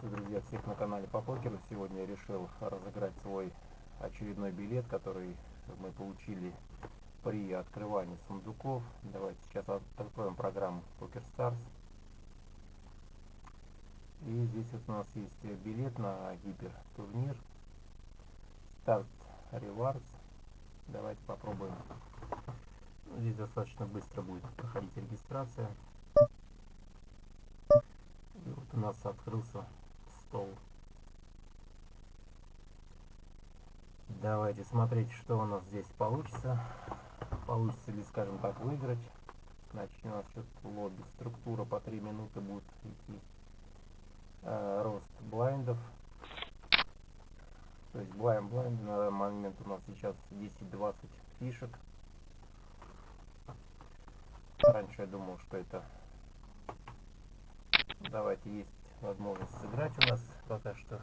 Приветствую, друзья, всех на канале по покеру. Сегодня я решил разыграть свой очередной билет, который мы получили при открывании сундуков. Давайте сейчас откроем программу Poker Stars. И здесь вот у нас есть билет на гипертурнир Start Rewards. Давайте попробуем. Здесь достаточно быстро будет проходить регистрация у нас открылся стол. Давайте смотреть, что у нас здесь получится. Получится ли, скажем так, выиграть. Значит, у нас счет лобби. Структура по 3 минуты будет идти. Э, рост блайндов. То есть блайнд блайнд на данный момент у нас сейчас 10-20 фишек. Раньше я думал, что это Давайте есть возможность сыграть у нас пока что.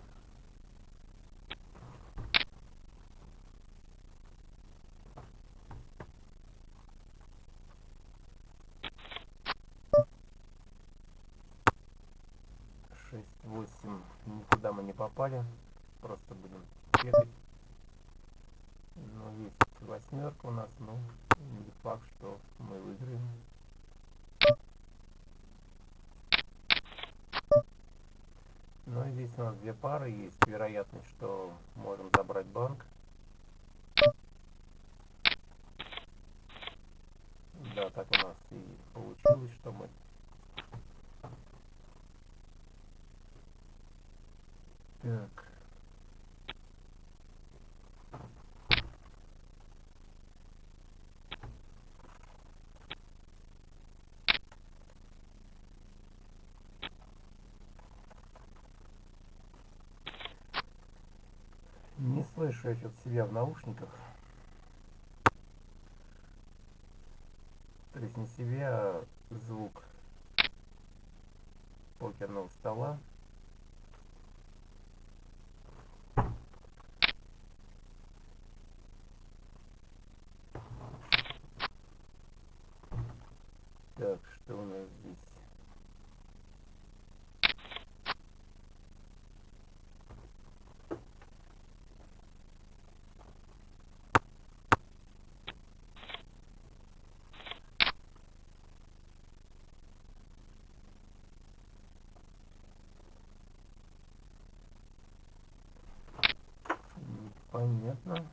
Шесть, восемь. Никуда мы не попали. Просто будем бегать. Ну, есть восьмерка у нас, но не факт, что мы выиграем. Ну и здесь у нас две пары, есть вероятность, что можем забрать банк. Да, так у нас и получилось, что мы Так. Я что себя в наушниках. То есть не себя, а звук покерного стола. Так, что у нас здесь? Понятно.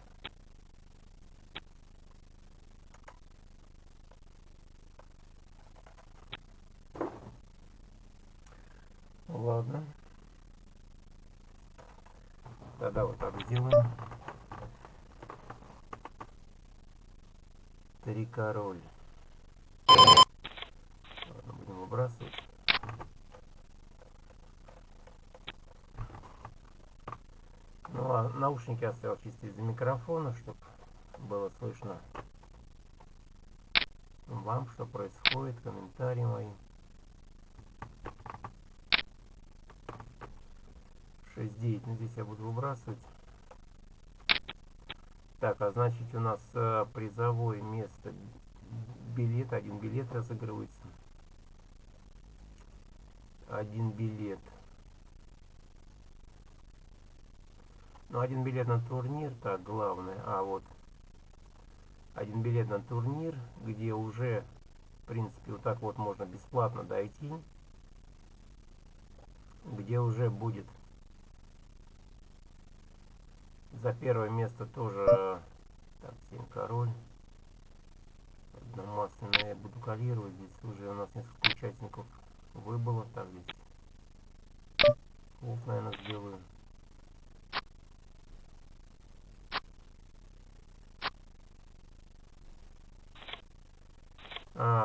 Ладно. Тогда вот так сделаем. Три король. Ладно, будем выбрасывать. Ну, а наушники оставил чисто из-за микрофона, чтобы было слышно вам, что происходит, комментарии мои. 6-9, ну здесь я буду выбрасывать. Так, а значит у нас э, призовое место, билет, один билет разыгрывается. Один билет. Ну, один билет на турнир, так, главное. А, вот. Один билет на турнир, где уже, в принципе, вот так вот можно бесплатно дойти. Где уже будет за первое место тоже... Так, 7 король. Одномасляно я буду калировать. Здесь уже у нас несколько участников выбыло. Так, здесь. Вот, наверное, сделаю.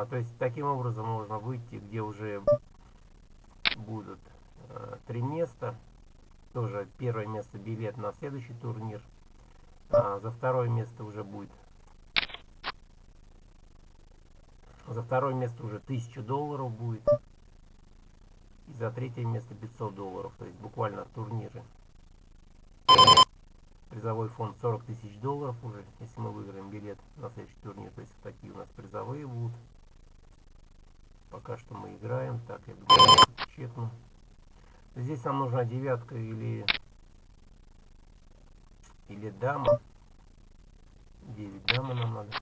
А, то есть таким образом можно выйти, где уже будут э, три места. Тоже первое место билет на следующий турнир. А, за второе место уже будет. За второе место уже 1000 долларов будет. И за третье место 500 долларов. То есть буквально турниры. Призовой фонд 40 тысяч долларов уже, если мы выиграем билет на следующий турнир. То есть такие у нас призовые будут. Пока что мы играем. Так, я чекну. Здесь нам нужна девятка или или дама. 9 дама нам надо.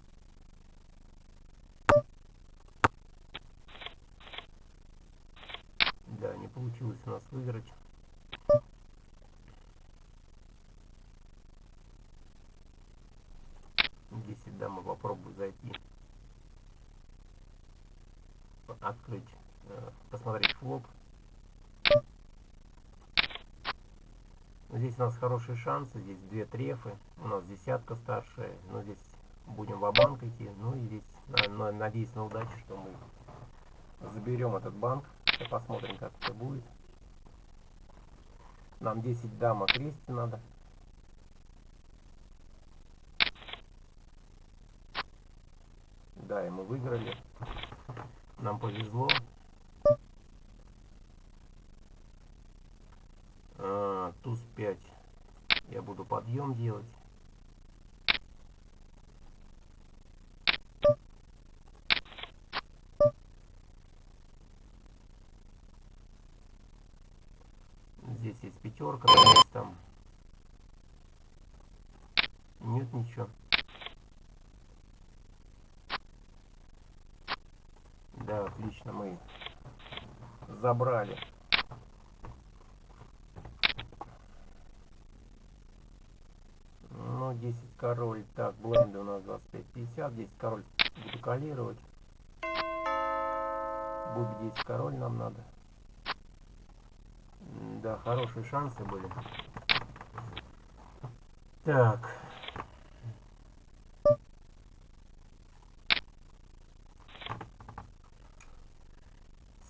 Да, не получилось у нас выиграть. Десять дам, попробую зайти. Открыть, э, посмотреть флоп. Здесь у нас хорошие шансы, здесь две трефы, у нас десятка старшая, но здесь будем в банк идти, ну и здесь на, на, надеюсь на удачу, что мы заберем этот банк, посмотрим как это будет. Нам 10 дама крести надо. Да, и мы выиграли. Нам повезло. туз 5 я буду подъем делать. Здесь есть пятерка, там. Нет ничего. Да, отлично, мы забрали. Ну, 10 король. Так, бленды у нас 25-50. 10 король буду калировать. Буб 10 король нам надо. Да, хорошие шансы были. Так.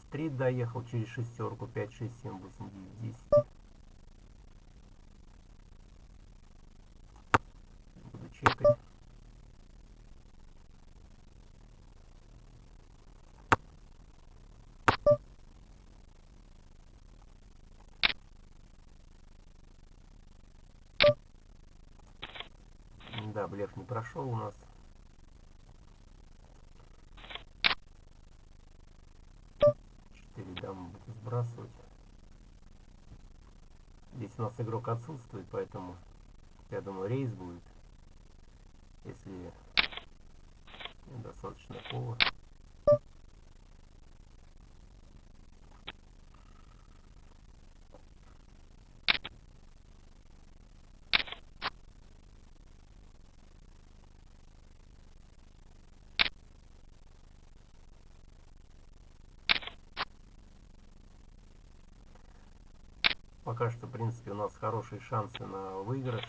Стрит доехал через шестерку. 5, 6, 7, 8, 9, 10. чекать. Да, блеф не прошел у нас. Сбрасывать. Здесь у нас игрок отсутствует, поэтому я думаю рейс будет если достаточно повод. Пока что, в принципе, у нас хорошие шансы на выигрыш.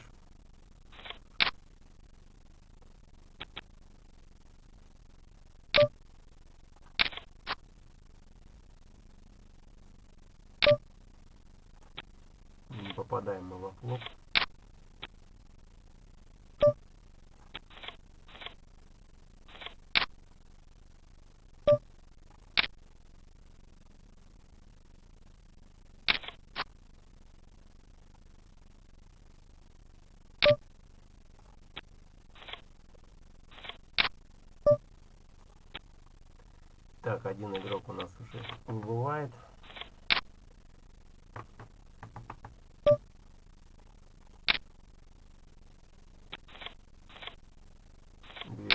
попадаем мы во флоп. Так, один игрок у нас уже выбывает.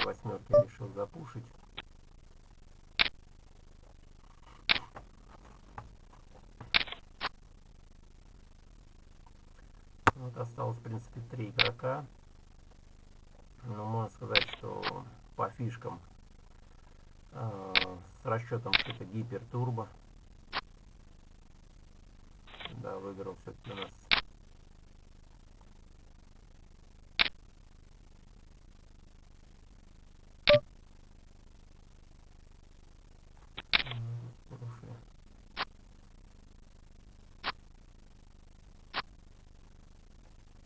восьмерки решил запушить. Вот осталось, в принципе, три игрока. Но можно сказать, что по фишкам с расчетом, что это гипер турбо. Да, выиграл все-таки у нас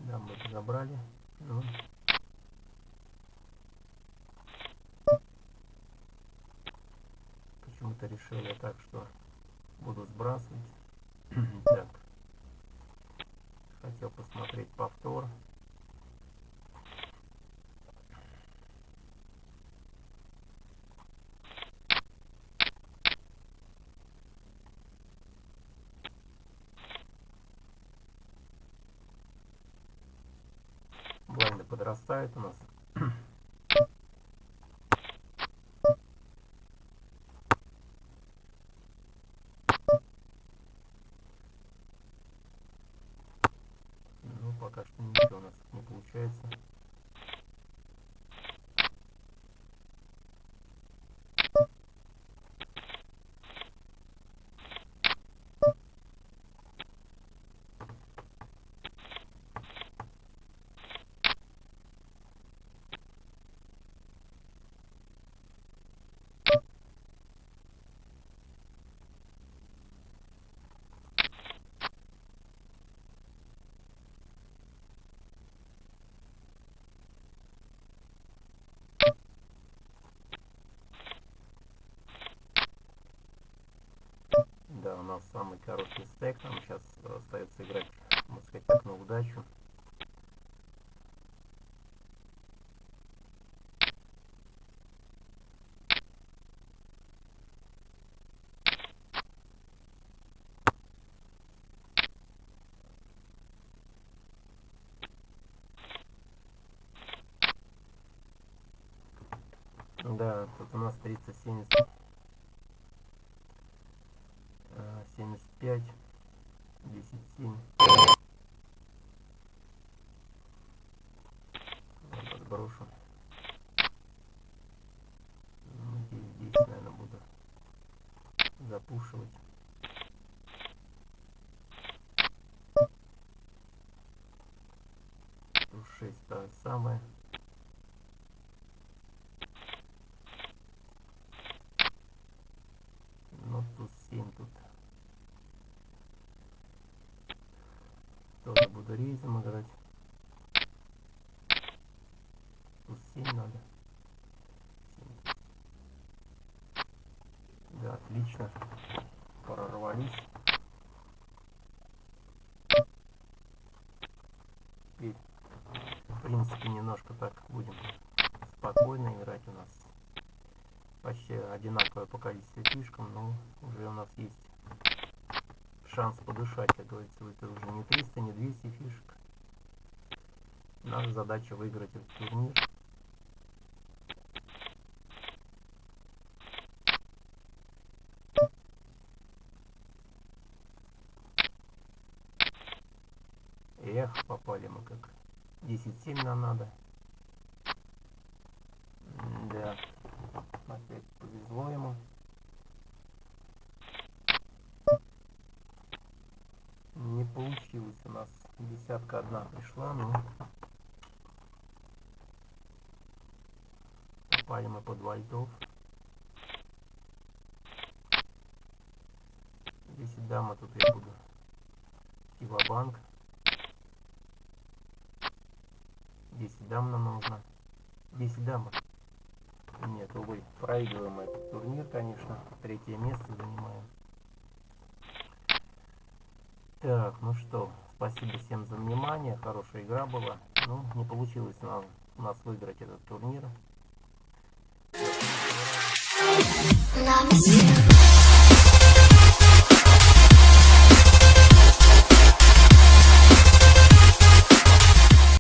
Да, мы забрали. Ну. это решение, так что буду сбрасывать. так. Хотел посмотреть повтор. Блайны подрастает у нас. Нас самый короткий стек. Нам сейчас остается играть, можно сказать, так на удачу. Да, тут у нас 370 75 10 7 подброшу. Ну, здесь, здесь наверное буду запушивать. Тут 6 то самое ну тут 7 тут тоже буду рейзом играть. 7 надо. 7. Да, отлично. Прорвались. Теперь, в принципе, немножко так будем спокойно играть у нас. Почти одинаковое по количеству фишкам, но уже у нас есть шанс подышать, как говорится, это уже не 300, не 200 фишек. Наша задача выиграть этот турнир. Попали мы как 10-7 нам надо. Да, опять повезло ему. не получилось у нас десятка одна пришла но попали мы под вальдов Здесь дама тут я буду в банк 10 дам нам нужно 10 дам нет увы проигрываем этот турнир конечно. Третье место занимаем. Так, ну что, спасибо всем за внимание, хорошая игра была. Ну, не получилось нам, у нас выиграть этот турнир. Love